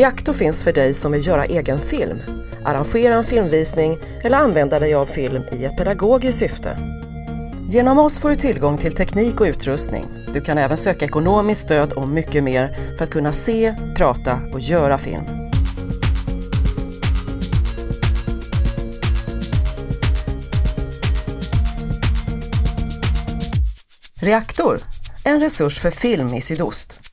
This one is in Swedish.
Reaktor finns för dig som vill göra egen film, arrangera en filmvisning eller använda dig av film i ett pedagogiskt syfte. Genom oss får du tillgång till teknik och utrustning. Du kan även söka ekonomiskt stöd och mycket mer för att kunna se, prata och göra film. Reaktor, en resurs för film i sydost.